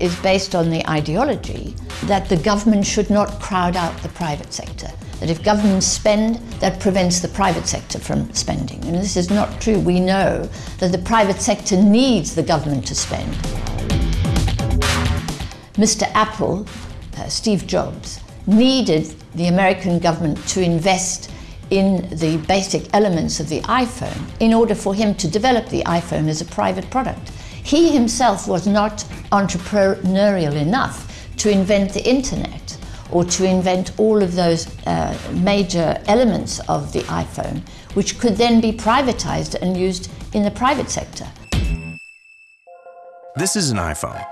is based on the ideology that the government should not crowd out the private sector. That if governments spend, that prevents the private sector from spending. And this is not true. We know that the private sector needs the government to spend. Mr. Apple, uh, Steve Jobs, needed the American government to invest in the basic elements of the iPhone in order for him to develop the iPhone as a private product. He himself was not entrepreneurial enough to invent the internet or to invent all of those uh, major elements of the iPhone, which could then be privatized and used in the private sector. This is an iPhone.